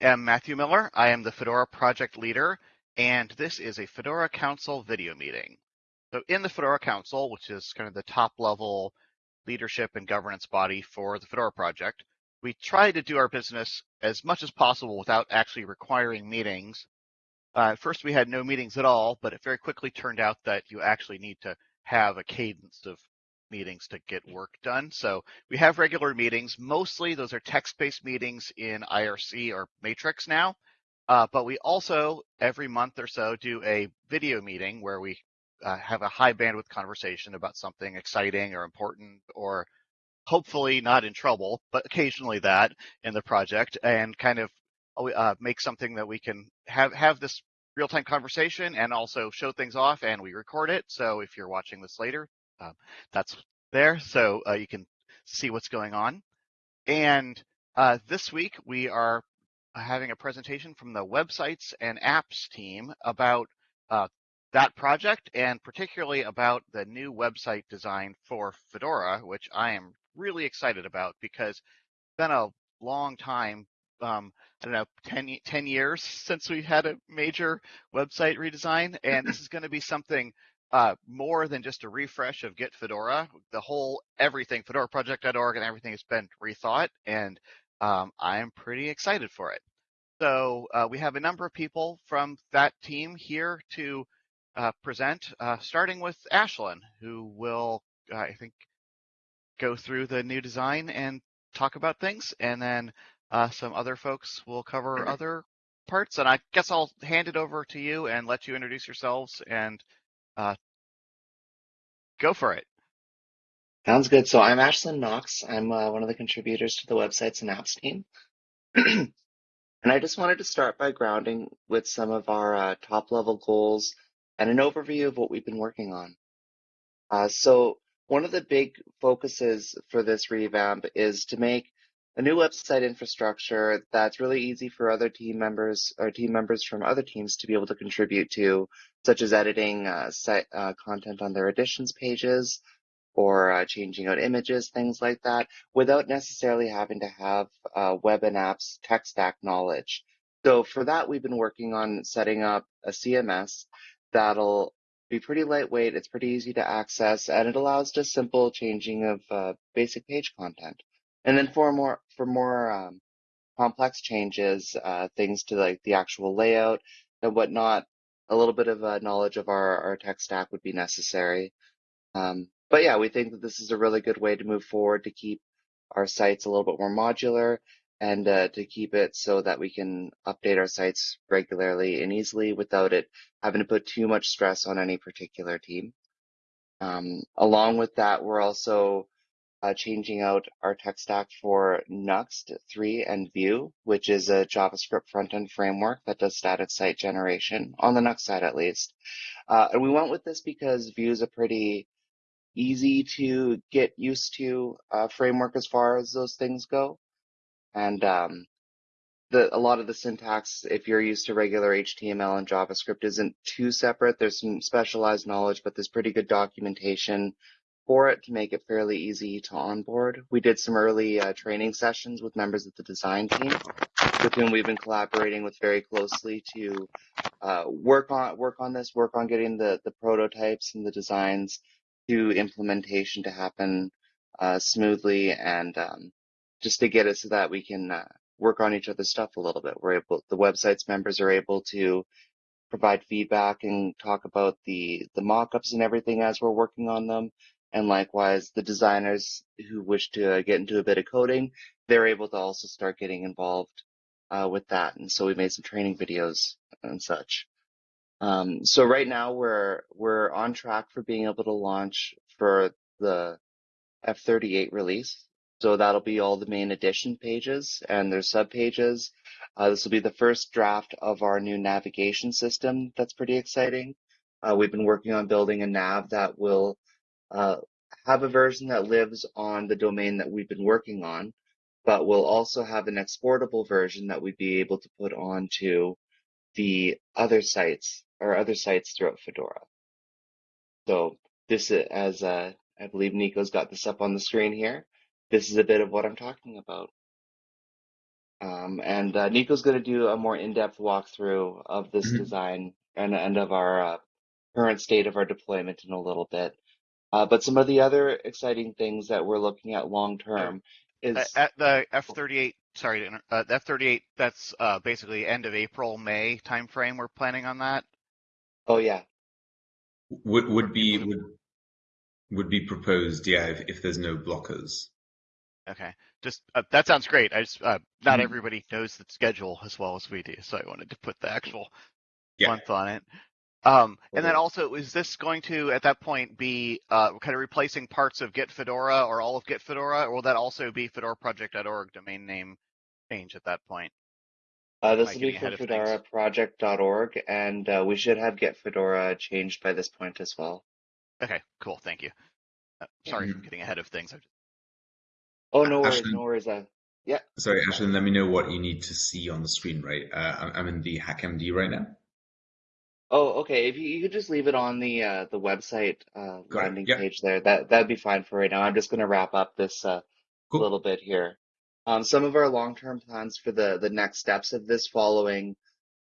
am Matthew Miller. I am the Fedora project leader, and this is a Fedora Council video meeting. So in the Fedora Council, which is kind of the top level leadership and governance body for the Fedora project, we try to do our business as much as possible without actually requiring meetings. Uh, first, we had no meetings at all, but it very quickly turned out that you actually need to have a cadence of meetings to get work done. So we have regular meetings. Mostly those are text-based meetings in IRC or Matrix now. Uh, but we also, every month or so, do a video meeting where we uh, have a high bandwidth conversation about something exciting or important or hopefully not in trouble, but occasionally that in the project and kind of uh, make something that we can have, have this real-time conversation and also show things off and we record it. So if you're watching this later, um, that's there, so uh, you can see what's going on. And uh, this week we are having a presentation from the websites and apps team about uh, that project and particularly about the new website design for Fedora, which I am really excited about because it's been a long time um, I don't know, 10, 10 years since we had a major website redesign. And this is going to be something uh, more than just a refresh of Get Fedora. The whole everything, fedoraproject.org and everything has been rethought, and um, I'm pretty excited for it. So uh, we have a number of people from that team here to uh, present, uh, starting with Ashlyn, who will, uh, I think, go through the new design and talk about things, and then uh, some other folks will cover other parts. And I guess I'll hand it over to you and let you introduce yourselves and uh, go for it. Sounds good. So I'm Ashlyn Knox. I'm uh, one of the contributors to the websites and apps team. and I just wanted to start by grounding with some of our uh, top level goals and an overview of what we've been working on. Uh, so one of the big focuses for this revamp is to make a new website infrastructure that's really easy for other team members or team members from other teams to be able to contribute to, such as editing uh, site uh, content on their editions pages or uh, changing out images, things like that, without necessarily having to have uh, web and apps tech stack knowledge. So for that, we've been working on setting up a CMS that'll be pretty lightweight, it's pretty easy to access, and it allows just simple changing of uh, basic page content. And then for more for more um, complex changes, uh, things to like the actual layout and whatnot, a little bit of knowledge of our, our tech stack would be necessary. Um, but yeah, we think that this is a really good way to move forward to keep our sites a little bit more modular and uh, to keep it so that we can update our sites regularly and easily without it having to put too much stress on any particular team. Um, along with that, we're also uh, changing out our tech stack for Nuxt 3 and Vue, which is a JavaScript front-end framework that does static site generation, on the Nuxt side at least. Uh, and we went with this because Vue is a pretty easy to get used to uh, framework as far as those things go. And um, the, a lot of the syntax, if you're used to regular HTML and JavaScript, isn't too separate. There's some specialized knowledge, but there's pretty good documentation for it to make it fairly easy to onboard. We did some early uh, training sessions with members of the design team, with whom we've been collaborating with very closely to uh, work on work on this, work on getting the the prototypes and the designs to implementation to happen uh, smoothly, and um, just to get it so that we can uh, work on each other's stuff a little bit. We're able, the website's members are able to provide feedback and talk about the the mock-ups and everything as we're working on them and likewise, the designers who wish to uh, get into a bit of coding, they're able to also start getting involved uh, with that. And so we made some training videos and such. Um, so right now we're we're on track for being able to launch for the F38 release. So that'll be all the main edition pages and their sub pages. Uh, this will be the first draft of our new navigation system. That's pretty exciting. Uh, we've been working on building a nav that will uh, have a version that lives on the domain that we've been working on, but we'll also have an exportable version that we'd be able to put onto the other sites or other sites throughout Fedora. So this is, as uh, I believe Nico's got this up on the screen here, this is a bit of what I'm talking about. Um, and uh, Nico's going to do a more in-depth walkthrough of this Mhm. design and, and of our uh, current state of our deployment in a little bit. Uh, but some of the other exciting things that we're looking at long term is Uh, At the F-38, sorry, to uh, the F-38, that's uh, basically end of April, May timeframe. We're planning on that. oh yeah, Would would be would would be proposed, yeah, if, if there's no blockers. Okay, just uh, that sounds great. I just uh, not Mhm. everybody knows the schedule as well as we do, so I wanted to put the actual Yeah. month on it. Um, and then also, is this going to at that point be uh, kind of replacing parts of Get Fedora or all of Get Fedora, or will that also be fedoraproject.org domain name change at that point? uh, this Am I will be for ahead of things? fedoraproject.org, and uh, we should have Get Fedora changed by this point as well. Okay, cool. Thank you. Uh, sorry for Mhm. getting ahead of things. I- Oh no worries, Ashley- no worries. Uh, Sorry, Ashlyn, let me know what you need to see on the screen, right? Uh, I'm, I'm in the HackMD right now. Oh okay, if you, you could just leave it on the uh, the website uh, Got it, landing page there, that that'd be fine for right now. I'm just going to wrap up this uh, Cool. little bit here. Um, some of our long-term plans for the the next steps of this following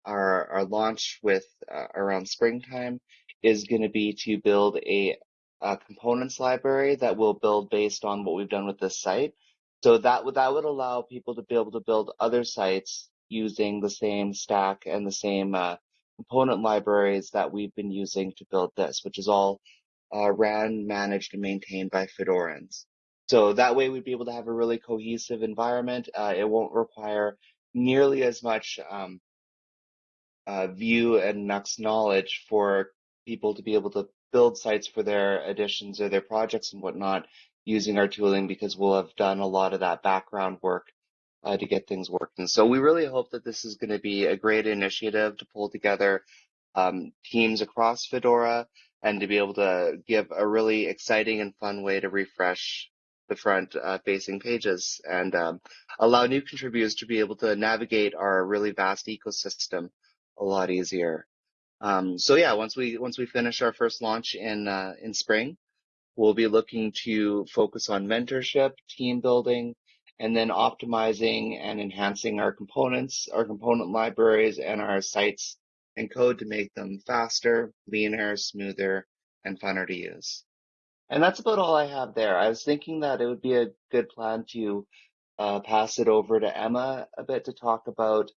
our our launch with uh, around springtime is going to be to build a, a components library that will build based on what we've done with this site. So that would that would allow people to be able to build other sites using the same stack and the same uh, component libraries that we've been using to build this, which is all uh, ran, managed, and maintained by Fedorans. So that way we'd be able to have a really cohesive environment. Uh, it won't require nearly as much um, uh, Vue and Nuxt knowledge for people to be able to build sites for their additions or their projects and whatnot using our tooling because we'll have done a lot of that background work uh, to get things working. So we really hope that this is going to be a great initiative to pull together um, teams across Fedora and to be able to give a really exciting and fun way to refresh the front uh, facing pages and um, allow new contributors to be able to navigate our really vast ecosystem a lot easier. Um, so yeah, once we once we finish our first launch in uh, in spring, we'll be looking to focus on mentorship, team building, and then optimizing and enhancing our components, our component libraries, and our sites and code to make them faster, leaner, smoother, and funner to use. And that's about all I have there. I was thinking that it would be a good plan to uh, pass it over to Emma a bit to talk about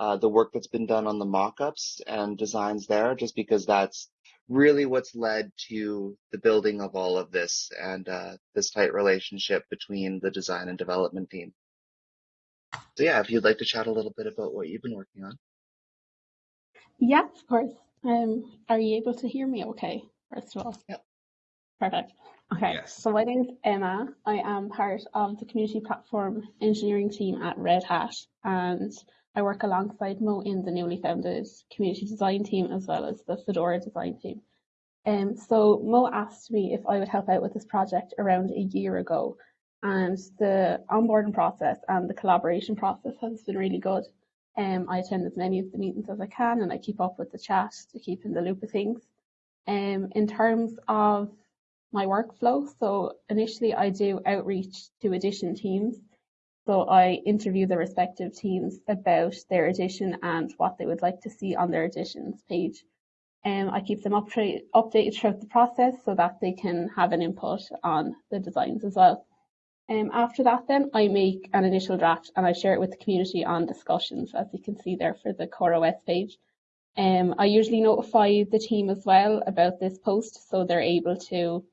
uh, the work that's been done on the mock-ups and designs there, just because that's really what's led to the building of all of this and uh, this tight relationship between the design and development team. So yeah, if you'd like to chat a little bit about what you've been working on. Yeah, of course. Um, are you able to hear me okay, first of all? Yep. Perfect. Okay, Yes. so my name is Emma. I am part of the community platform engineering team at Red Hat, and I work alongside Mo in the newly founded community design team as well as the Fedora design team. Um, so Mo asked me if I would help out with this project around a year ago, and the onboarding process and the collaboration process has been really good. Um, I attend as many of the meetings as I can, and I keep up with the chat to keep in the loop of things. Um, in terms of my workflow, so initially I do outreach to addition teams. So I interview the respective teams about their edition and what they would like to see on their editions page. Um, I keep them update, updated throughout the process so that they can have an input on the designs as well. Um, after that, then I make an initial draft and I share it with the community on discussions, as you can see there for the CoreOS page. Um, I usually notify the team as well about this post so they're able to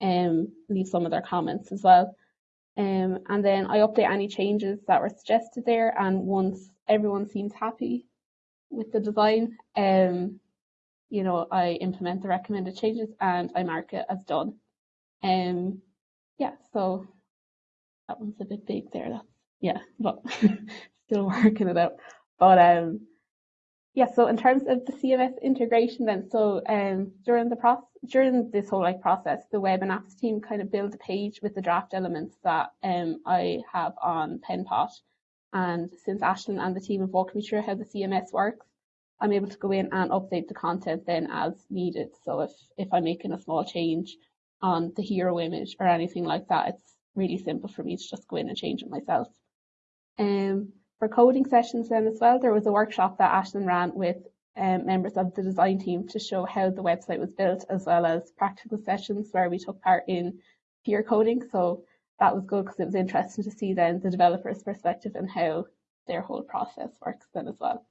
um, leave some of their comments as well. Um, and then I update any changes that were suggested there. And once everyone seems happy with the design, um, you know, I implement the recommended changes and I mark it as done. Um, yeah, so that one's a bit big there. That's, yeah, but still working it out. But um, yeah, so in terms of the CMS integration then, so um, during the process, during this whole like process, the web and apps team kind of build a page with the draft elements that um, I have on PenPot. And since Ashlyn and the team have walked me through how the CMS works, I'm able to go in and update the content then as needed. So if, if I'm making a small change on the hero image or anything like that, it's really simple for me to just go in and change it myself. Um, for coding sessions then as well, there was a workshop that Ashlyn ran with um, members of the design team to show how the website was built, as well as practical sessions where we took part in peer coding. So that was good because it was interesting to see then the developer's perspective and how their whole process works then as well.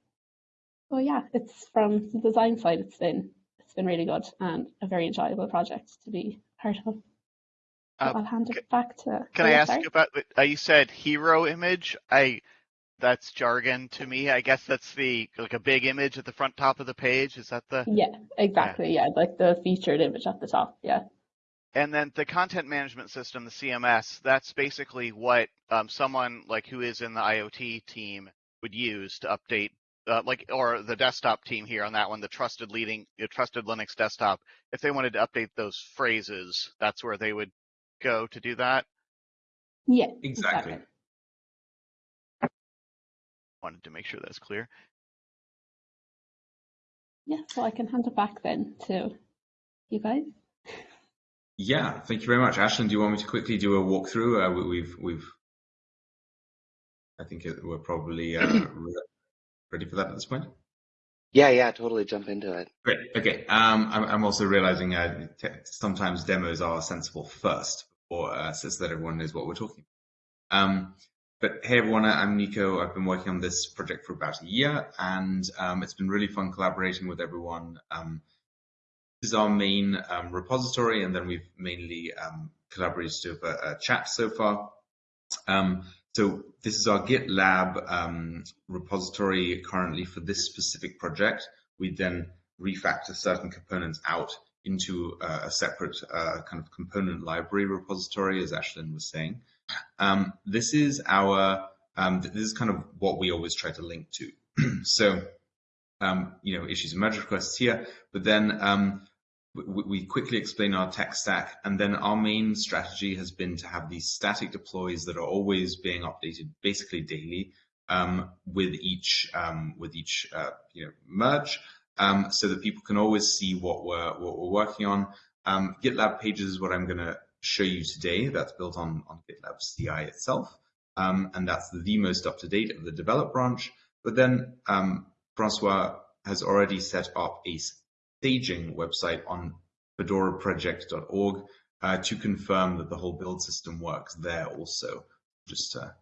So yeah, it's from the design side, it's been it's been really good and a very enjoyable project to be part of. So Uh, I'll hand it back to. Can oh, I yeah, ask sorry. you about? Uh, you said hero image. I that's jargon to me. I guess that's the like a big image at the front top of the page. Is that the? Yeah, exactly. Yeah, like the featured image at the top. Yeah. And then the content management system, the CMS. That's basically what um, someone like who is in the IoT team would use to update. Uh, like or the desktop team here on that one, the trusted leading, the trusted Linux desktop. If they wanted to update those phrases, that's where they would go to do that. Yeah. Exactly. Wanted to make sure that's clear. Yeah, so I can hand it back then to you guys. Yeah, thank you very much. Ashlyn, do you want me to quickly do a walkthrough? Uh, we, we've, we've, I think we're probably uh, ready for that at this point. Yeah, yeah, totally jump into it. Great. Okay. Um, I'm, I'm also realizing uh, t- sometimes demos are sensible first, or uh, so that everyone knows what we're talking. about. Um, but hey everyone, I'm Nico. I've been working on this project for about a year, and um, it's been really fun collaborating with everyone. Um, this is our main um, repository, and then we've mainly um, collaborated over a chat so far. Um, so this is our GitLab um, repository currently for this specific project. We then refactor certain components out into uh, a separate uh, kind of component library repository, as Ashlyn was saying. Um, this is our um, this is kind of what we always try to link to. so um, you know issues and merge requests here, but then um, we, we quickly explain our tech stack, and then our main strategy has been to have these static deploys that are always being updated basically daily um, with each with each uh, you know merge, um, so that people can always see what we're what we're working on. Um, GitLab pages is what I'm going to show you today. That's built on on GitLab CI itself, um, and that's the most up to date of the develop branch. But then um, Francois has already set up a staging website on fedoraproject.org uh, to confirm that the whole build system works there also. Just to,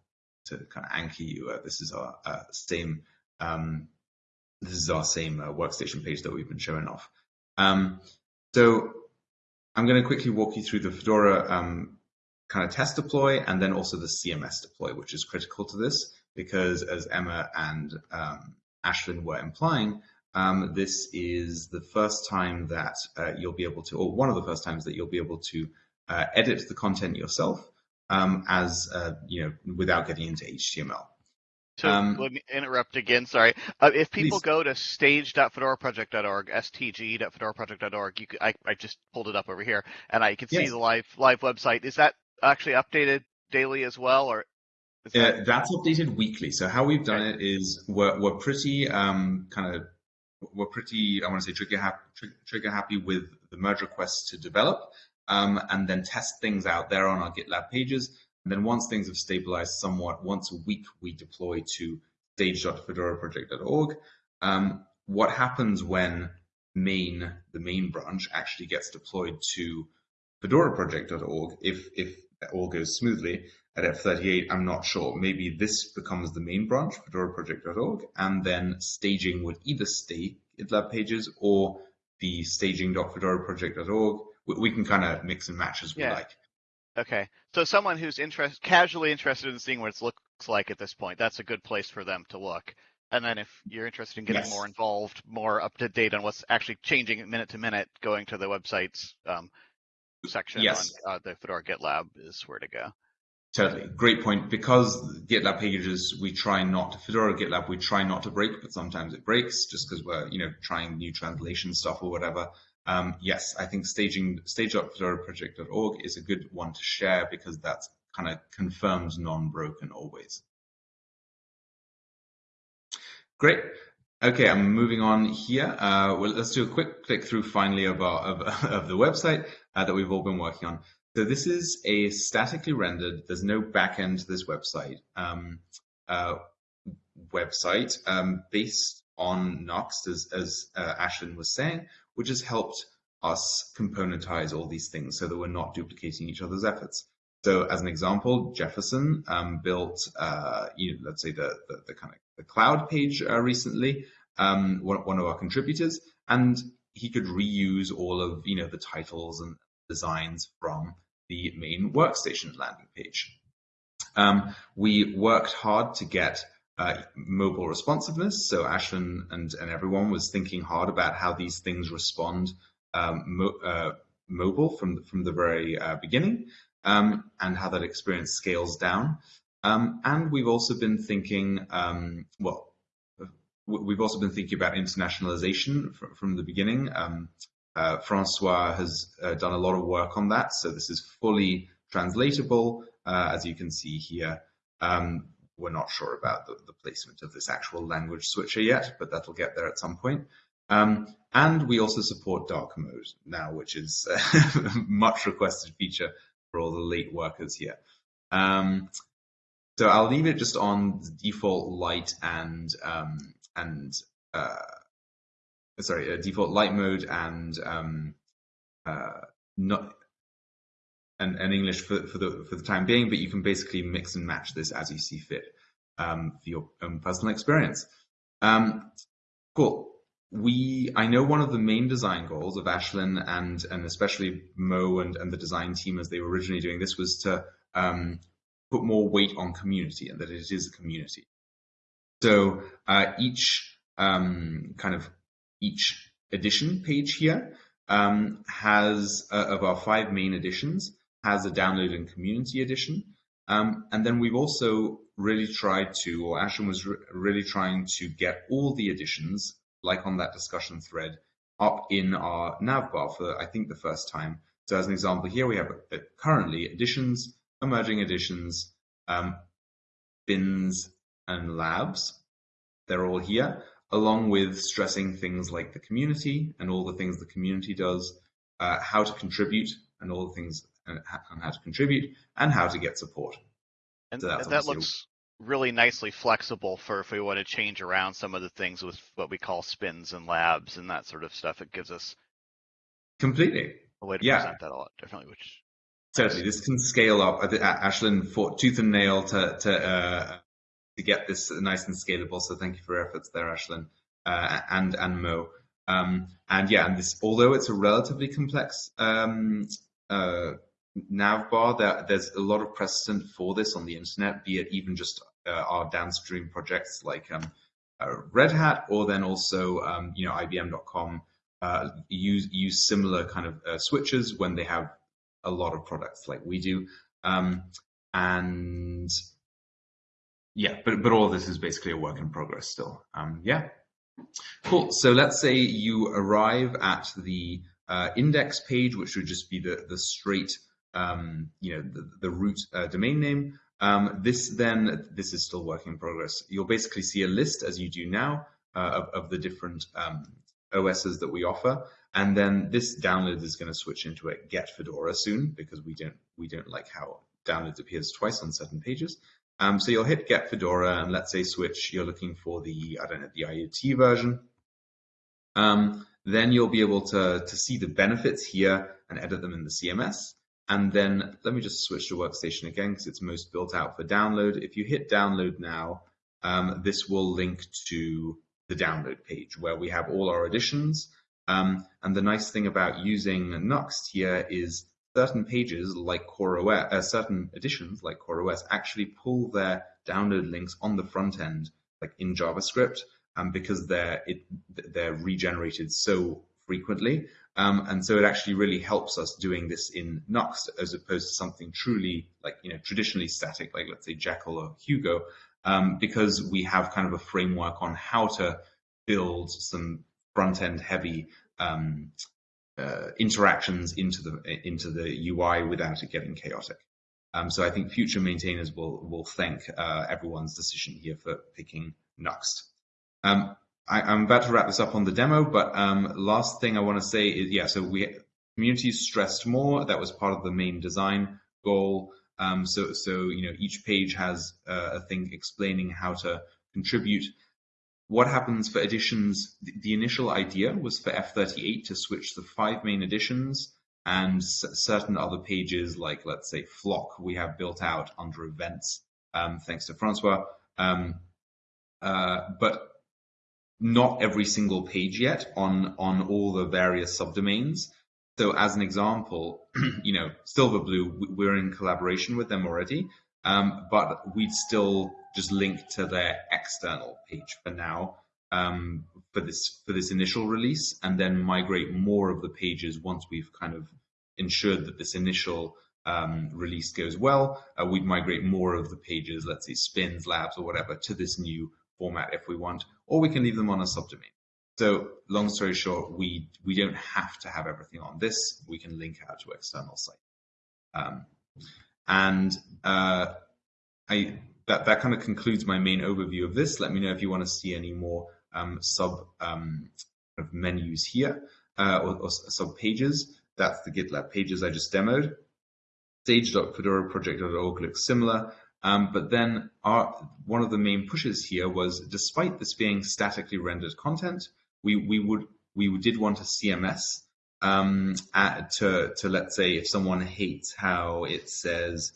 to kind of anchor you, uh, this is our uh, same um, this is our same uh, workstation page that we've been showing off. Um, so I'm going to quickly walk you through the Fedora um, kind of test deploy and then also the CMS deploy, which is critical to this because as Emma and um, Ashlyn were implying, um, this is the first time that uh, you'll be able to, or one of the first times that you'll be able to uh, edit the content yourself um, as, uh, you know, without getting into HTML. So Um, let me interrupt again. Sorry. Uh, if people Please. go to stage.fedoraproject.org, stg.fedoraproject.org, you could, I, I just pulled it up over here, and I can see the live live website. Is that actually updated daily as well, or that, Uh, that's updated weekly. So how we've done it is we're we're pretty um, kind of we're pretty I want to say trigger happy trigger happy with the merge requests to develop um, and then test things out there on our GitLab pages. And then once things have stabilized somewhat, once a week we deploy to stage.fedoraproject.org. Um, what happens when main the main branch actually gets deployed to fedoraproject.org if if all goes smoothly at F38, I'm not sure. Maybe this becomes the main branch, fedoraproject.org, and then staging would either stay GitLab pages or the staging.fedoraproject.org. We, we can kind of mix and match as we Yeah. like. Okay? So someone who's interest casually interested in seeing what it looks like at this point, that's a good place for them to look. And then if you're interested in getting Yes. more involved, more up to date on what's actually changing minute to minute, going to the website's um, section Yes. on uh, the Fedora GitLab is where to go. Totally. Great point. Because GitLab pages, we try not to, Fedora GitLab, we try not to break, but sometimes it breaks just because we're, you know, trying new translation stuff or whatever. Um, yes, I think staging, stage.fedoraproject.org is a good one to share because that's kind of confirms non-broken always. Great. Okay, I'm moving on here. Uh, well, let's do a quick click through finally of, our, of, of the website uh, that we've all been working on. So this is a statically rendered, there's no backend to this website. Um, uh, website um, based on Nuxt, as, as uh, Ashlyn was saying, which has helped us componentize all these things so that we're not duplicating each other's efforts. So as an example, Jefferson um, built, uh, you know, let's say the, the, the, kind of the cloud page uh, recently, um, one, one of our contributors, and he could reuse all of, you know, the titles and designs from the main workstation landing page. Um, we worked hard to get uh, mobile responsiveness. So Ashlyn and, and everyone was thinking hard about how these things respond um, mo uh, mobile from, from the very uh, beginning um, and how that experience scales down. Um, and we've also been thinking, um, well, we've also been thinking about internationalization from, from the beginning. Um, uh, Francois has uh, done a lot of work on that, so this is fully translatable, as you can see here. Um, we're not sure about the, the, placement of this actual language switcher yet, but that'll get there at some point. Um, and we also support dark mode now, which is a much requested feature for all the late workers here. Um, so I'll leave it just on the default light and um, and uh, sorry, uh, default light mode and um, uh, not and, and English for, for the for the time being, but you can basically mix and match this as you see fit um, for your own personal experience. Um, cool. We I know one of the main design goals of Ashlyn and and especially Mo and, and the design team as they were originally doing this was to um, put more weight on community and that it is a community. So uh, each um, kind of each edition page here um, has uh, of our five main editions has a download and community edition. Um, and then we've also really tried to, or Ashlyn was re really trying to get all the editions, like on that discussion thread, up in our navbar for, I think, the first time. So as an example, here we have uh, currently editions, emerging editions, um, spins, and labs. They're all here, along with stressing things like the community and all the things the community does, uh, how to contribute and all the things and how to contribute and how to get support. And, so and that looks really nicely flexible for if we want to change around some of the things with what we call spins and labs and that sort of stuff. It gives us completely a way to yeah. present that a lot differently, which Certainly, this can scale up. Ashlyn fought tooth and nail to to uh, to get this nice and scalable. So thank you for your efforts there, Ashlyn, uh, and and Mo. Um, and yeah, and this although it's a relatively complex um, uh, navbar, there, there's a lot of precedent for this on the internet, be it even just uh, our downstream projects like um, uh, Red Hat, or then also um, you know IBM.com uh, use use similar kind of switches when they have a lot of products like we do. Um, and yeah, but, but all this is basically a work in progress still. Um, yeah, cool. So let's say you arrive at the uh, index page, which would just be the, the straight, um, you know, the, the root uh, domain name. Um, this then, this is still work in progress. You'll basically see a list as you do now uh, of, of the different um, OSs that we offer. And then this download is going to switch into a get Fedora soon because we don't we don't like how downloads appears twice on certain pages. Um, so you'll hit get Fedora and let's say switch. You're looking for the I don't know the IoT version. Um, then you'll be able to to see the benefits here and edit them in the CMS. And then let me just switch to workstation again because it's most built out for download. If you hit download now, um, this will link to the download page where we have all our editions um, and the nice thing about using Nuxt here is certain pages like CoreOS, uh, certain editions like CoreOS actually pull their download links on the front end, like in JavaScript, um, because they're it, they're regenerated so frequently, um, and so it actually really helps us doing this in Nuxt as opposed to something truly like you know traditionally static, like let's say Jekyll or Hugo, um, because we have kind of a framework on how to build some front end heavy um, uh, interactions into the into the UI without it getting chaotic. Um, so I think future maintainers will will thank uh, everyone's decision here for picking Nuxt. Um, I, am about to wrap this up on the demo, but um, last thing I want to say is yeah. So we communities stressed more. That was part of the main design goal. Um, so so you know each page has uh, a thing explaining how to contribute. What happens for editions? The initial idea was for F38 to switch the five main editions and certain other pages, like let's say Flock, we have built out under events, um, thanks to Francois. Um, uh, but not every single page yet on on all the various subdomains. So as an example, you know, Silverblue, we're in collaboration with them already, um, but we'd still just link to their external page for now um, for this for this initial release, and then migrate more of the pages once we've kind of ensured that this initial um, release goes well. Uh, we'd migrate more of the pages, let's say spins, labs, or whatever, to this new format if we want, or we can leave them on a subdomain. So long story short, we, we don't have to have everything on this. We can link out to external sites. Um, and uh, I, that, that kind of concludes my main overview of this. Let me know if you want to see any more um, sub um, kind of menus here uh, or, or sub pages. That's the GitLab pages I just demoed. Stage.fedoraproject.org looks similar. Um, but then our, one of the main pushes here was, despite this being statically rendered content, we, we would we did want a CMS um, at, to, to let's say if someone hates how it says,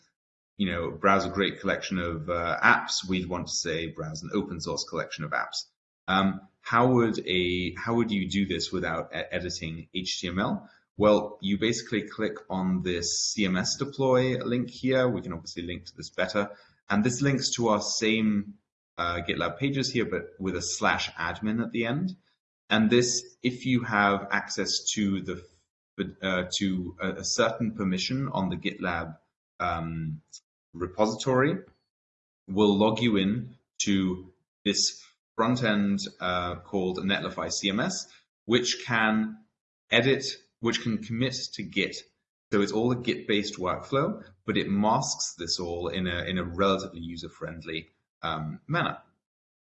you know, browse a great collection of uh, apps, we'd want to say browse an open source collection of apps. Um, how would a how would you do this without editing HTML? Well, you basically click on this CMS deploy link here. We can obviously link to this better. And this links to our same uh, GitLab pages here, but with a slash admin at the end. And this, if you have access to the uh, to a, a, certain permission on the GitLab um, repository, will log you in to this front end uh, called Netlify CMS, which can edit which can commit to Git. So it's all a Git-based workflow, but it masks this all in a, in a relatively user-friendly um, manner.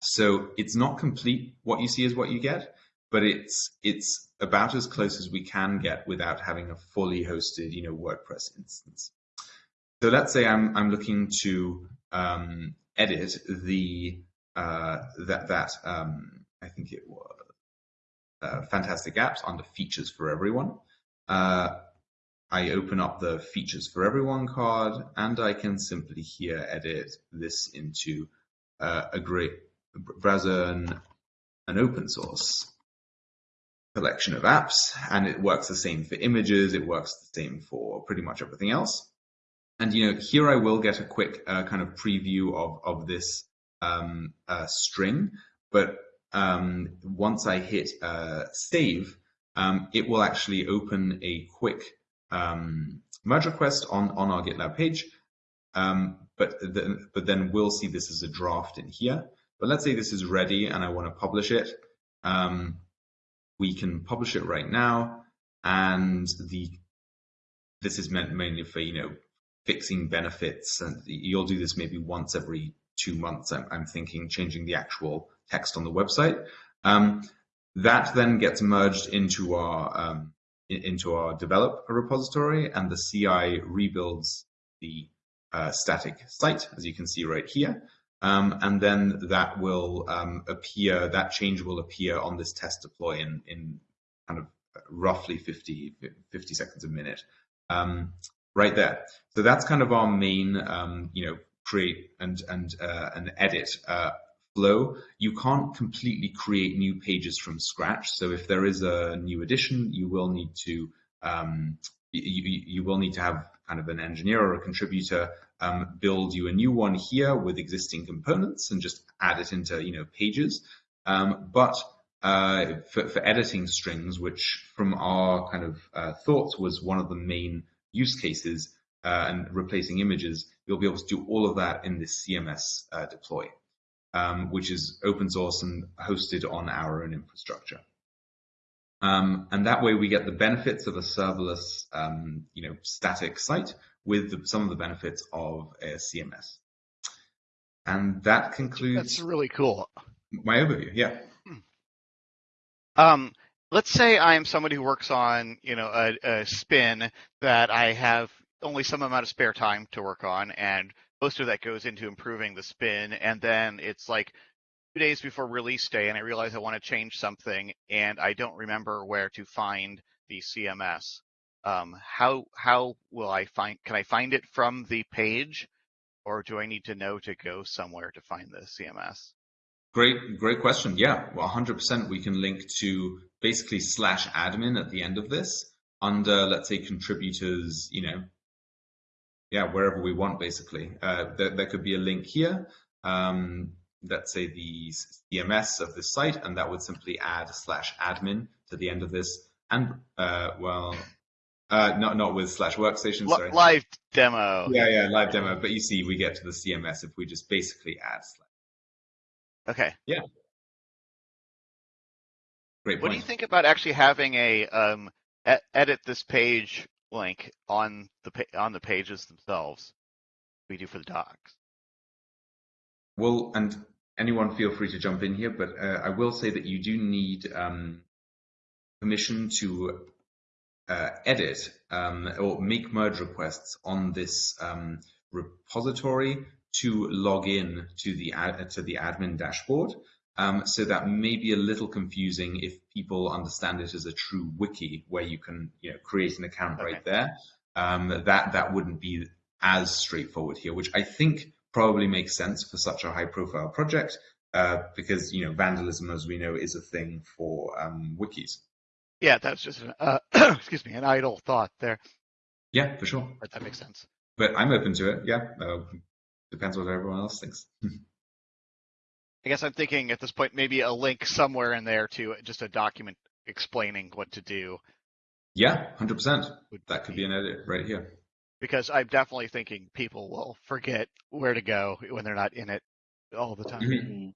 So it's not complete. What you see is what you get, but it's it's about as close as we can get without having a fully hosted, you know, WordPress instance. So let's say I'm I'm looking to um, edit the uh, that that um, I think it was uh, fantastic apps under features for everyone. Uh, I open up the features for everyone card and I can simply here edit this into uh, a great browser and an open source collection of apps and it works the same for images it works the same for pretty much everything else and you know here I will get a quick uh, kind of preview of of this um, uh, string but um, once I hit uh, save, um, it will actually open a quick um, merge request on, on our GitLab page. Um, but, the, but then we'll see this as a draft in here. But let's say this is ready and I want to publish it. Um, we can publish it right now. And the this is meant mainly for, you know, fixing benefits. And you'll do this maybe once every two months, I'm, I'm thinking, changing the actual text on the website. Um, that then gets merged into our um, into our develop repository, and the CI rebuilds the uh, static site, as you can see right here. Um, and then that will um, appear, that change will appear on this test deploy in, in kind of roughly 50, 50 seconds a minute, um, right there. So that's kind of our main, um, you know, create and and uh, and edit uh, flow. You can't completely create new pages from scratch. So if there is a new edition, you will need to um, you, you will need to have kind of an engineer or a contributor um, build you a new one here with existing components and just add it into you know pages. Um, but uh, for, for, editing strings, which from our kind of uh, thoughts was one of the main use cases, uh, and replacing images, you'll be able to do all of that in this CMS uh, deploy, um, which is open source and hosted on our own infrastructure. Um, and that way we get the benefits of a serverless, um, you know, static site with the, some of the benefits of a CMS. And that concludes. That's really cool. My overview, yeah. Um, let's say I'm somebody who works on, you know, a, a spin that I have only some amount of spare time to work on, and most of that goes into improving the spin. And then it's like two days before release day and I realize I want to change something and I don't remember where to find the CMS. Um, how how will I find? Can I find it from the page, or do I need to know to go somewhere to find the CMS? Great, great question. Yeah, well, 100% we can link to basically slash admin at the end of this under, let's say, contributors, you know, yeah, wherever we want, basically. Uh, there, there could be a link here. Um, let's say the CMS of this site, and that would simply add slash admin to the end of this. And uh, well, uh, not not with slash workstation. L- sorry. live demo. Yeah, yeah, live demo. But you see, we get to the CMS if we just basically add slash. Okay. Yeah. Great Point. What do you think about actually having a um, e- edit this page link on the on the pages themselves? We do for the docs. Well, and anyone feel free to jump in here, but uh, I will say that you do need um, permission to uh, edit um, or make merge requests on this um, repository to log in to the ad, to the admin dashboard. Um, so that may be a little confusing if people understand it as a true wiki where you can you know, create an account Okay. right there. Um, that that wouldn't be as straightforward here, which I think probably makes sense for such a high profile project uh, because you know vandalism, as we know, is a thing for um, wikis. Yeah, that's just an uh, excuse me, an idle thought there, Yeah, for sure. but that makes sense. But I'm open to it. Yeah, uh, depends what everyone else thinks. I guess I'm thinking at this point maybe a link somewhere in there to just a document explaining what to do. yeah, hundred percent. That could be an edit right here. because I'm definitely thinking people will forget where to go when they're not in it all the time. Mhm. Mhm.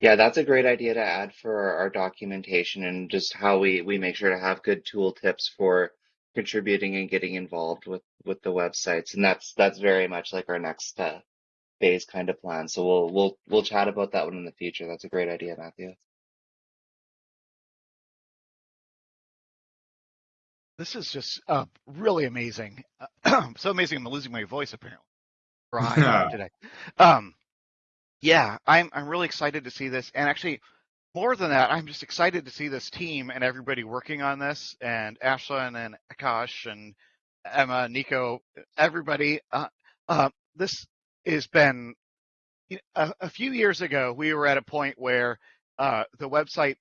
Yeah, that's a great idea to add for our, our documentation and just how we, we make sure to have good tool tips for contributing and getting involved with, with the websites. And that's, that's very much like our next, uh, phase kind of plan. So we'll, we'll, we'll chat about that one in the future. That's a great idea, Matthew. This is just uh, really amazing. so amazing, I'm losing my voice apparently. Today. Um, yeah, I'm I'm really excited to see this, and actually, more than that, I'm just excited to see this team and everybody working on this, and Ashlyn and Akash and Emma, Nico, everybody. Uh, uh, this has been you know, a, a few years ago. We were at a point where uh, the website,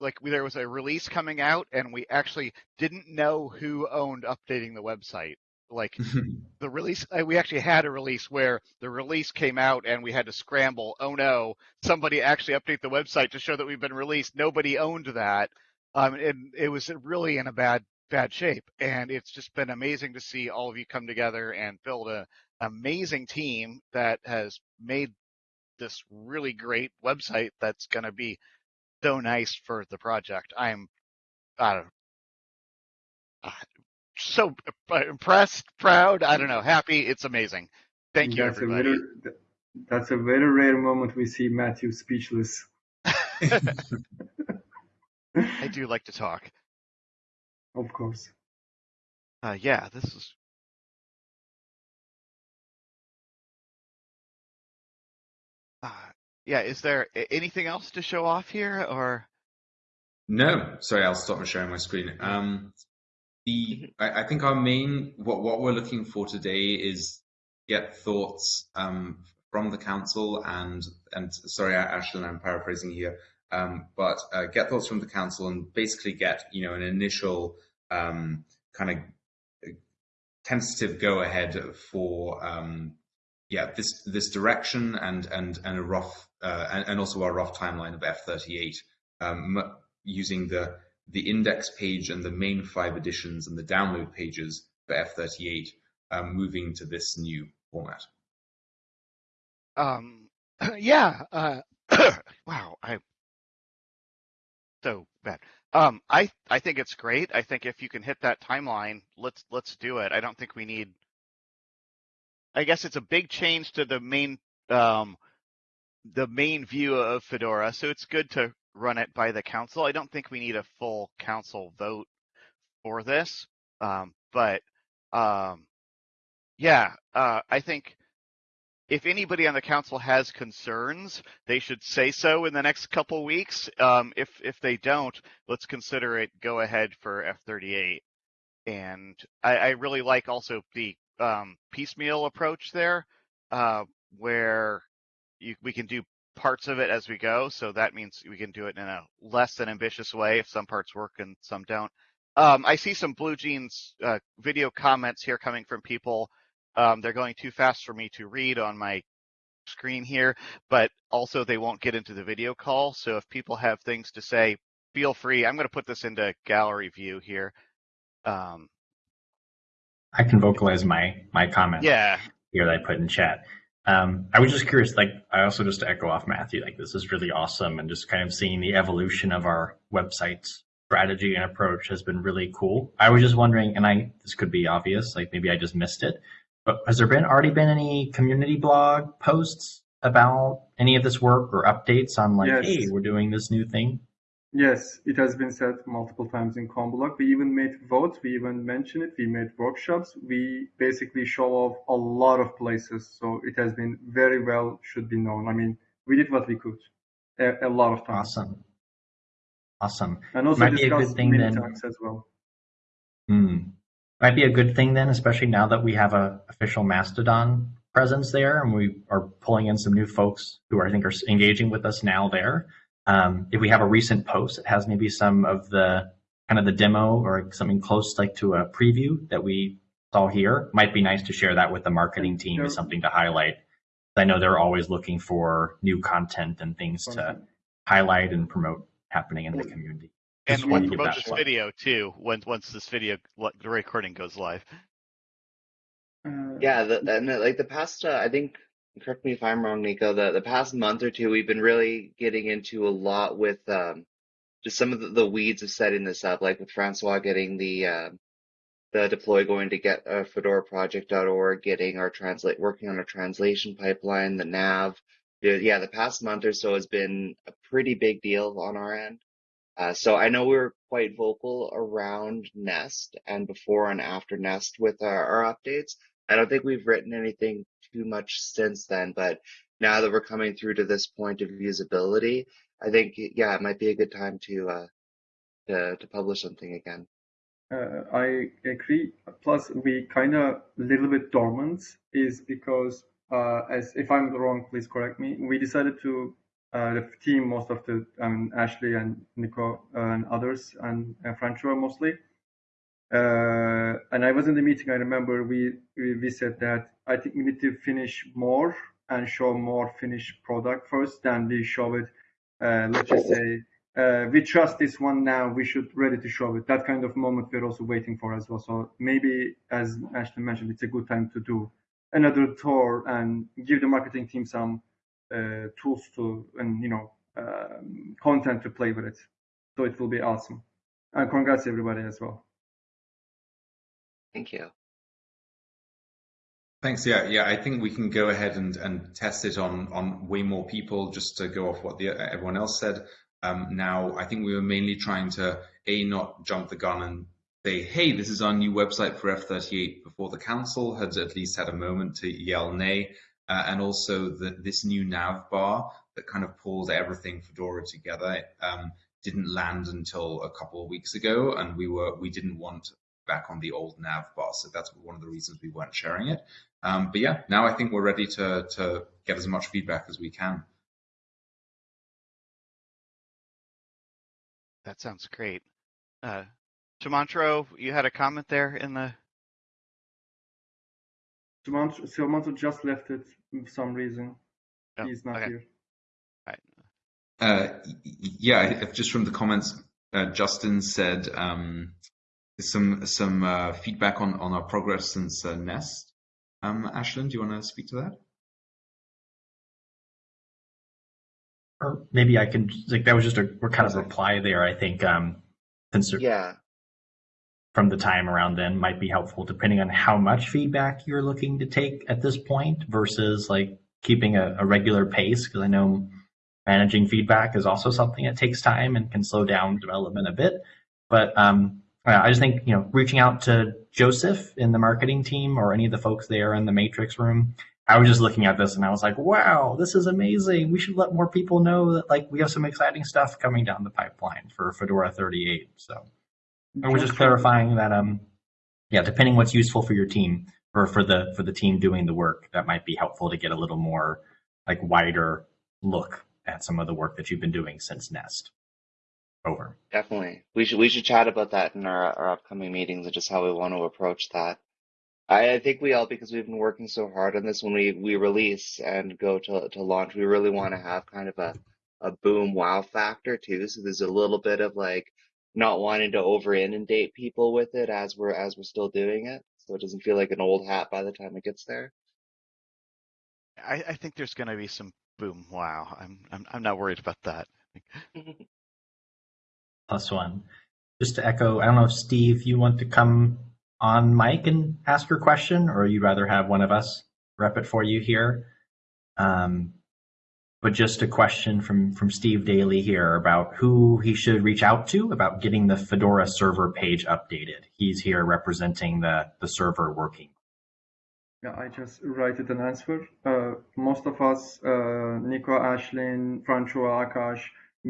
like there was a release coming out, and we actually didn't know who owned updating the website. Like the release, uh, we actually had a release where the release came out and we had to scramble. Oh no, somebody actually update the website to show that we've been released. Nobody owned that. Um, and it was really in a bad, bad shape. And it's just been amazing to see all of you come together and build a amazing team that has made this really great website that's going to be so nice for the project. I'm, I don't uh, so impressed, proud. I don't know, happy. It's amazing. Thank you, that's everybody. A very, that's a very rare moment we see Matthew speechless. I do like to talk. Of course. Uh, yeah, this is. Yeah, is there anything else to show off here, or? No, sorry, I'll stop sharing my screen. Um, the I, I think our main what what we're looking for today is get thoughts um, from the council and and sorry, Ashlyn, I'm paraphrasing here, um, but uh, get thoughts from the council and basically get you know an initial um, kind of tentative go ahead for um, yeah this this direction and and and a rough uh, and, and also our rough timeline of F38 um, using the the index page and the main five editions and the download pages for F38 um, moving to this new format. um, yeah. Uh, wow, I so bad. Um, I I think it's great. I think if you can hit that timeline, let's let's do it. I don't think we need. I guess it's a big change to the main um, the main view of Fedora, so it's good to run it by the council. I don't think we need a full council vote for this, um, but um, yeah, uh, I think if anybody on the council has concerns, they should say so in the next couple weeks. Um, if if they don't, let's consider it go ahead for F38. And I, I really like also the um, piecemeal approach there, uh, where you, we can do parts of it as we go. So that means we can do it in a less than ambitious way if some parts work and some don't. Um, I see some Blue Jeans uh, video comments here coming from people. Um, they're going too fast for me to read on my screen here, but also they won't get into the video call. So if people have things to say, feel free. I'm going to put this into gallery view here. Um, I can vocalize my my comment yeah, here that I put in chat. Um, I was just curious, like I also just to echo off Matthew, like this is really awesome, and just kind of seeing the evolution of our website's strategy and approach has been really cool. I was just wondering, and I this could be obvious, like maybe I just missed it, but has there been already been any community blog posts about any of this work or updates on like, Yes. hey, we're doing this new thing? Yes, it has been said multiple times in CommBlog. We even made votes, we even mentioned it, we made workshops. We basically show off a lot of places. So it has been very well should be known. I mean, we did what we could a, a lot of times. Awesome, awesome. And also Might be a good thing many then. as well. Hmm. Might be a good thing then, especially now that we have a official Mastodon presence there, and we are pulling in some new folks who I think are engaging with us now there. Um, if we have a recent post that has maybe some of the kind of the demo or something close like to a preview that we saw here, might be nice to share that with the marketing team as something to highlight. I know they're always looking for new content and things to highlight and promote happening in the community. and Just we'll wanted to give promote this plug. video too once once this video the recording goes live. Uh, Yeah, the, and the, like the past, uh, I think, correct me if I'm wrong, Nico, the, the past month or two, we've been really getting into a lot with um, just some of the, the weeds of setting this up, like with Francois getting the uh, the deploy going to get a uh, fedoraproject.org, getting our translate, working on our translation pipeline, the nav. Yeah, the past month or so has been a pretty big deal on our end. Uh, so I know we were quite vocal around Nest and before and after Nest with our, our updates. I don't think we've written anything too much since then, but now that we're coming through to this point of usability, I think yeah, it might be a good time to uh to to publish something again. Uh, I agree. Plus, we kind of little bit dormant is because, uh, as if I'm wrong, please correct me. We decided to uh, the team, most of the um, Ashley and Nico and others and uh, Francois mostly. Uh, and I was in the meeting. I remember we, we we said that I think we need to finish more and show more finished product first, then we show it. Uh, let's just say uh, we trust this one now. We should ready to show it. That kind of moment we're also waiting for as well. So maybe, as Ashley mentioned, it's a good time to do another tour and give the marketing team some uh, tools to and you know um, content to play with it. So it will be awesome. And congrats everybody as well. Thank you. Thanks. Yeah, yeah. I think we can go ahead and, and test it on on way more people. Just to go off what the everyone else said. Um, now, I think we were mainly trying to a not jump the gun and say, "Hey, this is our new website for F38." Before the council had at least had a moment to yell nay, uh, and also that this new nav bar that kind of pulls everything Fedora together um, didn't land until a couple of weeks ago, and we were we didn't want back on the old nav bar, so that's one of the reasons we weren't sharing it. Um, but yeah, now I think we're ready to to get as much feedback as we can. That sounds great. Uh, Sumantro, you had a comment there in the. Sumantro Sumantro just left it for some reason. Oh, He's not okay. here. Right. Uh, y- y- yeah, if- just from the comments, uh, Justin said um, some some uh, feedback on on our progress since uh, Nest. Um, Ashlyn, do you want to speak to that? Or maybe I can like that was just a kind of reply there. I think um, consider Yeah, from the time around then might be helpful depending on how much feedback you're looking to take at this point versus like keeping a, a regular pace because I know managing feedback is also something that takes time and can slow down development a bit. But um, uh, I just think you know reaching out to Joseph in the marketing team or any of the folks there in the matrix room I was just looking at this and I was like, wow, this is amazing. We should let more people know that like we have some exciting stuff coming down the pipeline for Fedora 38. So I was just clarifying that um yeah, depending what's useful for your team or for the for the team doing the work, that might be helpful to get a little more like wider look at some of the work that you've been doing since Nest. Over. Definitely. We should we should chat about that in our, our upcoming meetings and just how we want to approach that. I, I think we all because we've been working so hard on this when we, we release and go to to launch, we really want to have kind of a, a boom wow factor too. So there's a little bit of like not wanting to over inundate people with it as we're as we're still doing it. So it doesn't feel like an old hat by the time it gets there. I, I think there's going to be some boom. Wow. I'm, I'm, I'm not worried about that. Plus one. Just to echo, I don't know if Steve, you want to come on mic and ask your question, or you'd rather have one of us rep it for you here. Um, but just a question from from Steve Daly here about who he should reach out to about getting the Fedora server page updated. He's here representing the the server working. Yeah, I just write it an answer. Uh, most of us, uh, Nico, Ashlyn, Francois, Akash,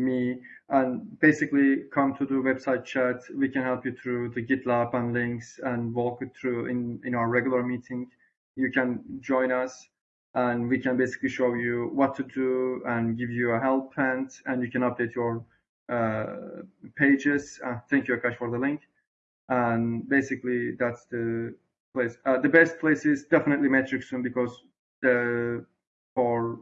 me, and basically come to the website chat. We can help you through the GitLab and links and walk you through in, in our regular meeting. You can join us and we can basically show you what to do and give you a help hand and you can update your uh, pages. Uh, thank you, Akash, for the link. And basically that's the place. Uh, the best place is definitely Metricson because the, for uh,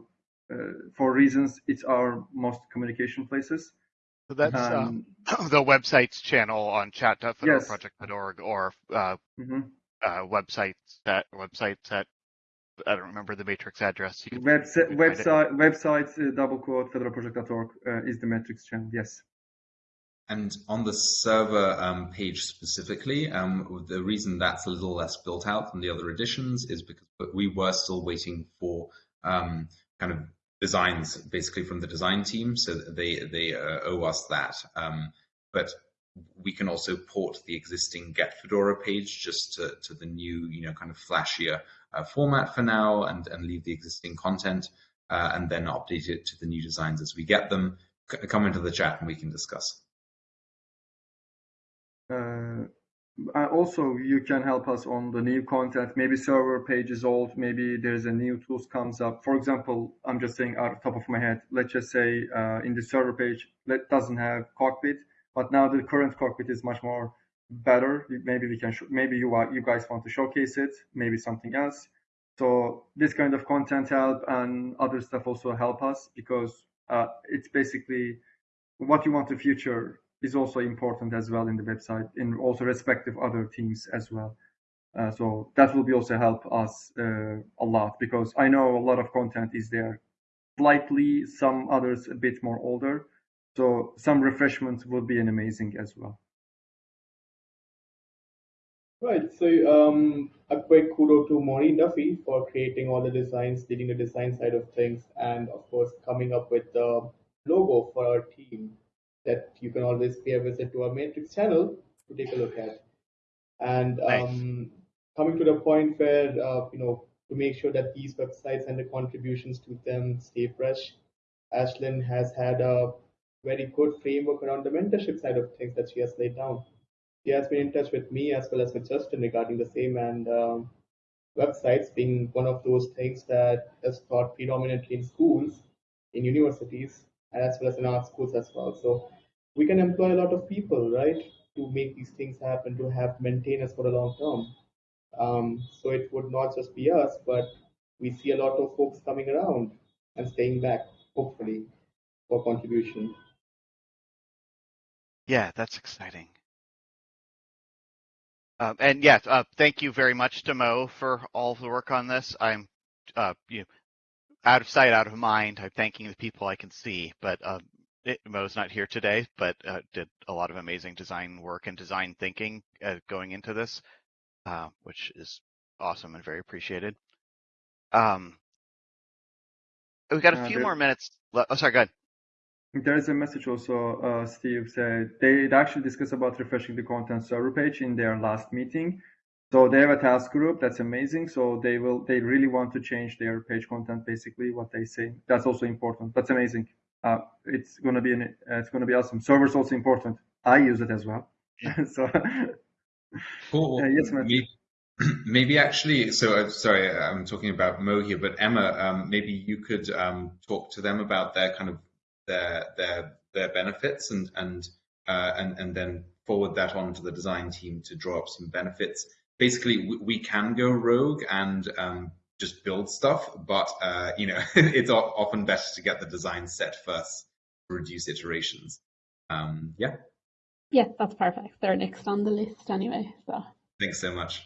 for reasons it's our most communication places. So that's Um, um, the website's channel on Yes. chat.fedoraproject.org or uh, mhm. uh, websites at websites at I don't remember the matrix address. You can, Website, you can find it. website, website, uh, double quote, fedoraproject.org uh, is the matrix channel. Yes. And on the server um, page specifically, um, the reason that's a little less built out than the other editions is because we were still waiting for um, kind of designs, basically from the design team, so they they uh, owe us that. Um, but we can also port the existing Get Fedora page just to, to the new, you know, kind of flashier uh, format for now, and and leave the existing content, uh, and then update it to the new designs as we get them. C come into the chat and we can discuss. Uh, also, you can help us on the new content. Maybe server page is old. Maybe there's a new tools comes up. For example, I'm just saying out of top of my head. Let's just say uh, in the server page, let doesn't have cockpit, but now the current cockpit is much more better. Maybe we can. maybe you you guys want to showcase it. Maybe something else. So this kind of content help and other stuff also help us because uh, it's basically what you want the future is also important as well in the website in also respective other teams as well. Uh, so that will be also help us uh, a lot because I know a lot of content is there, slightly some others a bit more older. So some refreshments will be an amazing as well. Right. So um, a quick kudo to Máirín Duffy for creating all the designs, leading the design side of things, and of course coming up with the logo for our team that you can always pay a visit to our Matrix channel to take a look at. And Nice. um, coming to the point where uh, you know to make sure that these websites and the contributions to them stay fresh, Ashlyn has had a very good framework around the mentorship side of things that she has laid down. She has been in touch with me as well as with Justin regarding the same, and um, websites being one of those things that is taught predominantly in schools, in universities, and as well as in art schools as well. So we can employ a lot of people, right, to make these things happen, to have maintainers for the long term. Um, so it would not just be us, but we see a lot of folks coming around and staying back, hopefully, for contribution. Yeah, that's exciting. Um, and yes, uh, thank you very much to Mo for all the work on this. I'm, uh, you know, out of sight, out of mind. I'm thanking the people I can see, but um, it, Mo's not here today, but uh, did a lot of amazing design work and design thinking uh, going into this, uh, which is awesome and very appreciated. Um, we've got a Uh, few there- more minutes. Oh, sorry, go ahead. There is a message also, uh, Steve said they they actually discussed about refreshing the content server page in their last meeting. So they have a task group. That's amazing. So they will, they really want to change their page content, basically what they say. That's also important. That's amazing. Uh, it's gonna be an, uh, it's gonna be awesome. Server's also important. I use it as well. so Cool. Uh, yes. Maybe, maybe actually, so uh, sorry, I'm talking about Mo here, but Emma, um, maybe you could um, talk to them about their kind of their their their benefits and and uh, and and then forward that on to the design team to draw up some benefits. Basically, we, we can go rogue and um, just build stuff, but uh, you know, it's often better to get the design set first to reduce iterations. Um, yeah, Yeah, that's perfect. They're next on the list anyway. So thanks so much.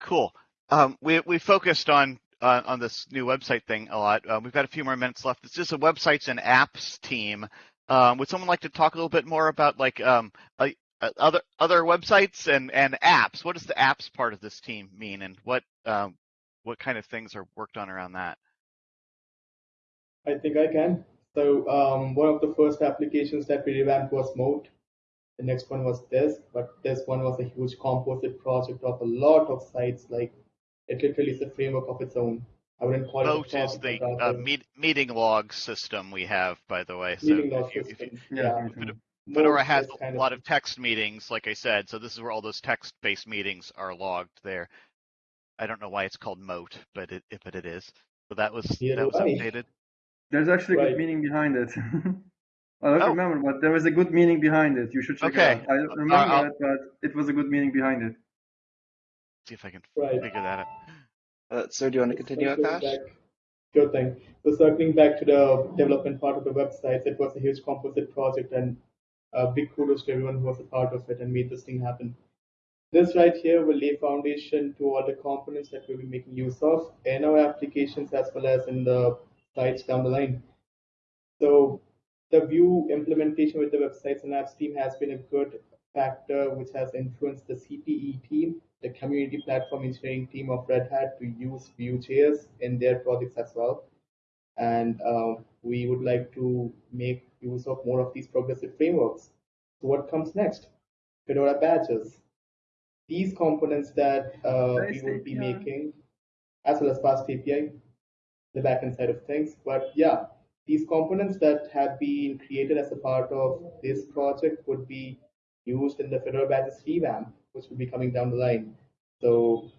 Cool. Um, we we focused on uh, on this new website thing a lot. Uh, we've got a few more minutes left. This is a websites and apps team. Um, would someone like to talk a little bit more about like um, uh, uh, other other websites and and apps? What does the apps part of this team mean, and what um, what kind of things are worked on around that? I think I can. So um, one of the first applications that we revamped was Mote. The next one was this, but this one was a huge composite project of a lot of sites. Like it literally is a framework of its own. I wouldn't call it a Mote is the uh, meet, meeting log system we have, by the way. So meeting log if you, if you, system. Yeah, too. Fedora Mote has a lot of text meetings, like I said, so this is where all those text-based meetings are logged there. I don't know why it's called Mote, but it but it is. So that was Neither that was I. updated. There's actually a Right. good meaning behind it. I don't Oh. remember, but there was a good meaning behind it. You should check Okay. it out. I don't Uh, remember I'll- it, but it was a good meaning behind it. See if I can Right. figure that out. Uh, so do you want to continue, Circling Akash? back- Sure thing. So circling back to the development part of the website, it was a huge composite project, and uh, big kudos to everyone who was a part of it and made this thing happen. This right here will lay foundation to all the components that we'll be making use of in our applications as well as in the sites down the line. So the Vue implementation with the websites and apps team has been a good factor which has influenced the CPE team, the community platform engineering team of Red Hat to use Vue.js in their projects as well. And um, we would like to make use of more of these progressive frameworks. So what comes next? Fedora badges. These components that uh, we will be making, as well as FastAPI, the backend side of things. But yeah, these components that have been created as a part of this project would be used in the Fedora badges revamp, which will be coming down the line. So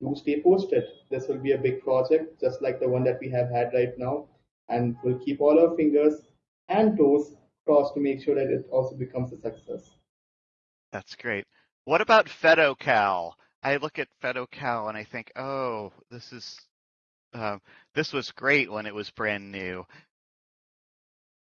do stay posted. This will be a big project, just like the one that we have had right now, and we'll keep all our fingers and toes crossed to make sure that it also becomes a success. That's great. What about FedoCal? I look at FedoCal and I think, oh, this is um, this was great when it was brand new.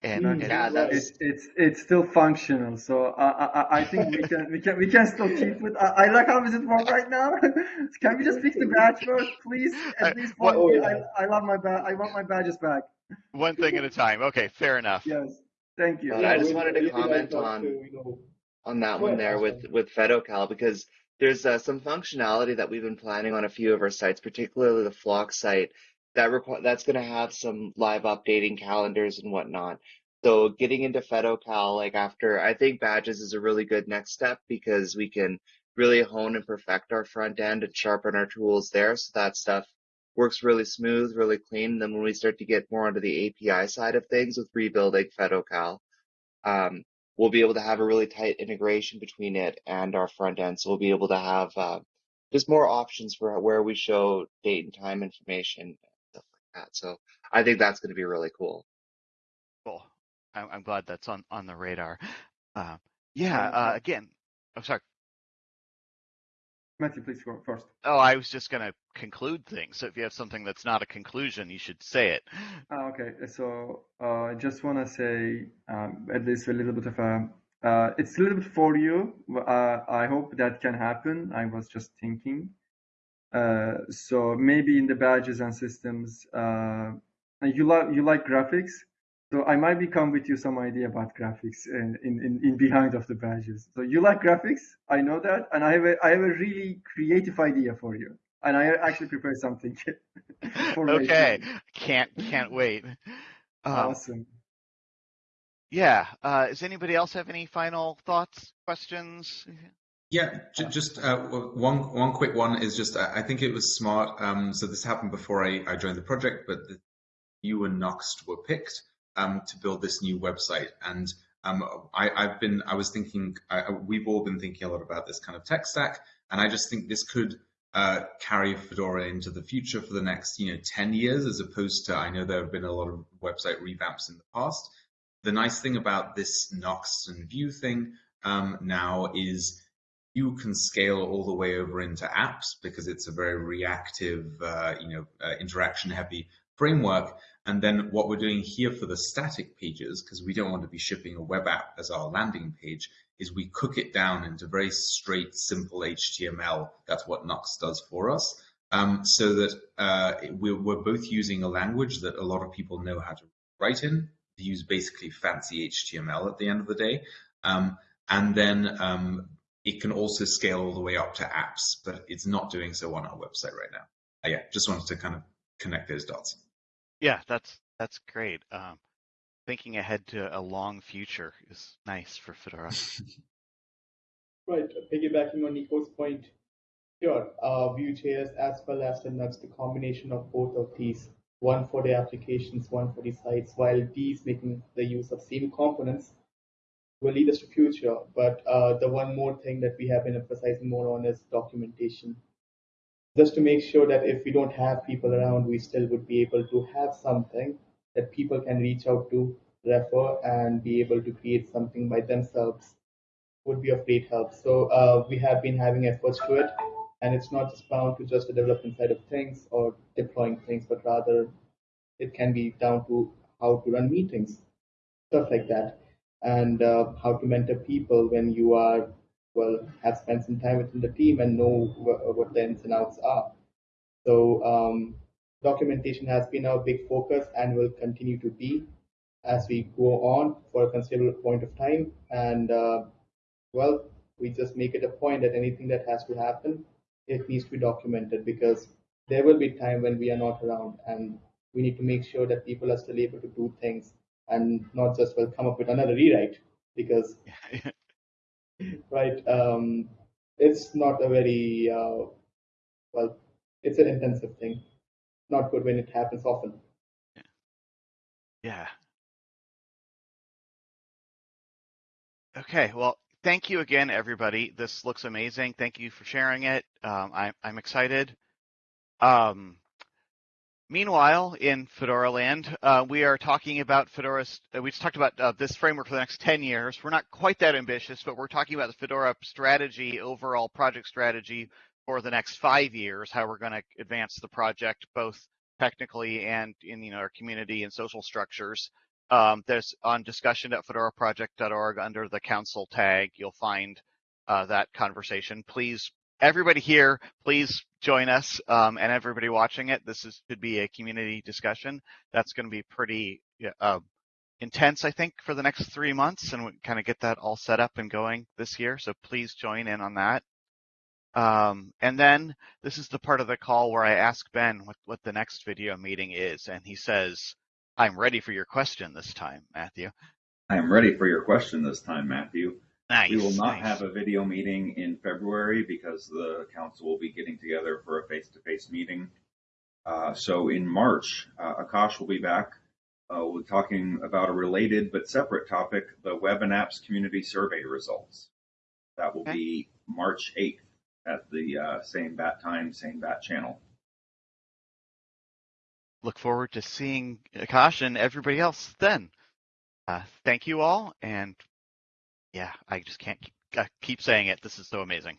And, Mm, and Yeah, that's It's it's it's still functional, so I I, I think we can we can we can still keep it. I, I like how is it work right now. can we just fix the badge first, please? Uh, At least what- one. Oh, I yeah. I love my badge. I want my badges back. One thing at a time. Okay, fair enough. Yes, thank you. But I just we- wanted to comment on- to, on that one ahead, there with with FedoCal because there's uh, some functionality that we've been planning on a few of our sites, particularly the Flock site, that requ- that's going to have some live updating calendars and whatnot. So getting into FedoCal, like after, I think badges is a really good next step because we can really hone and perfect our front end and sharpen our tools there. So that stuff works really smooth, really clean. And then when we start to get more onto the API side of things with rebuilding FedoCal, um, we'll be able to have a really tight integration between it and our front end. So we'll be able to have uh, just more options for where we show date and time information and stuff like that. So I think that's going to be really cool. Cool. I'm, I'm glad that's on on the radar. Uh, yeah. Uh, again, I'm sorry. Matthew, please go first. Oh, I was just going to conclude things. So if you have something that's not a conclusion, you should say it. Ah, okay, so uh, I just want to say um, at least a little bit of a. Uh, it's a little bit for you. Uh, I hope that can happen. I was just thinking. Uh, so maybe in the badges and systems, uh, you like you like graphics. So I might be come with you some idea about graphics in, in, in, in behind of the badges. So you like graphics, I know that, and I have a I have a really creative idea for you, and I actually prepared something for later. okay. Can't can't wait. Um, Awesome. yeah. Uh, does anybody else have any final thoughts, questions? Yeah, j- just uh, one one quick one is just I think it was smart. Um, so this happened before I, I joined the project, but the, Vue and Nuxt were picked um, to build this new website, and um, I, I've been I was thinking I, we've all been thinking a lot about this kind of tech stack, and I just think this could uh, carry Fedora into the future for the next you know 10 years, as opposed to I know there have been a lot of website revamps in the past. The nice thing about this Nuxt and Vue thing um, now is you can scale all the way over into apps because it's a very reactive, uh, you know, uh, interaction-heavy framework. And then what we're doing here for the static pages, because we don't want to be shipping a web app as our landing page, is we cook it down into very straight, simple HTML. That's what Nuxt does for us. Um, so that uh, we're, we're, both using a language that a lot of people know how to write in, use basically fancy HTML at the end of the day. Um, and then um, it can also scale all the way up to apps, but it's not doing so on our website right now. Uh, yeah, just wanted to kind of connect those dots. Yeah, that's that's great. Um, thinking ahead to a long future is nice for Fedora. right, piggybacking on Nico's point, sure, uh, Vue.js as well as Nuxt, the combination of both of these, one for the applications, one for the sites, while these making the use of same components will lead us to future. But uh, the one more thing that we have been emphasizing more on is documentation. Just to make sure that if we don't have people around, we still would be able to have something that people can reach out to, refer, and be able to create something by themselves would be of great help. So uh, we have been having efforts to it, and it's not just bound to just the development side of things or deploying things, but rather it can be down to how to run meetings, stuff like that and uh, how to mentor people when you are well have spent some time within the team and know wh- what the ins and outs are. So um, documentation has been our big focus and will continue to be as we go on for a considerable point of time. And uh, well, we just make it a point that anything that has to happen, it needs to be documented because there will be time when we are not around and we need to make sure that people are still able to do things and not just well come up with another rewrite because right um, it's not a very uh, well it's an intensive thing. Not good when it happens often. Yeah. Okay well thank you again everybody. This looks amazing. Thank you for sharing it. Um, I, i'm excited. Um, Meanwhile, in Fedora land, uh, we are talking about Fedora. Uh, we just talked about uh, this framework for the next 10 years. We're not quite that ambitious, but we're talking about the Fedora strategy, overall project strategy for the next five years, how we're going to advance the project both technically and in you know, our community and social structures. Um, there's on discussion at fedoraproject.org under the council tag, you'll find uh, that conversation. Please everybody here, please join us um, and everybody watching it. This is could be a community discussion. That's going to be pretty uh, intense, I think, for the next three months, and we kind of get that all set up and going this year. So please join in on that. Um, and then this is the part of the call where I ask Ben what, what the next video meeting is, and he says, "I'm ready for your question this time, Matthew." I am ready for your question this time, Matthew. Nice. We will not nice. have a video meeting in February because the council will be getting together for a face-to-face meeting. Uh, so in March, uh, Akash will be back. Uh, we'll be talking about a related but separate topic, the Web and Apps Community Survey results. That will okay. be March 8th at the uh, same bat time, same bat channel. Look forward to seeing Akash and everybody else then. Uh, thank you all, and yeah, I just can't. Keep, I keep saying it. This is so amazing.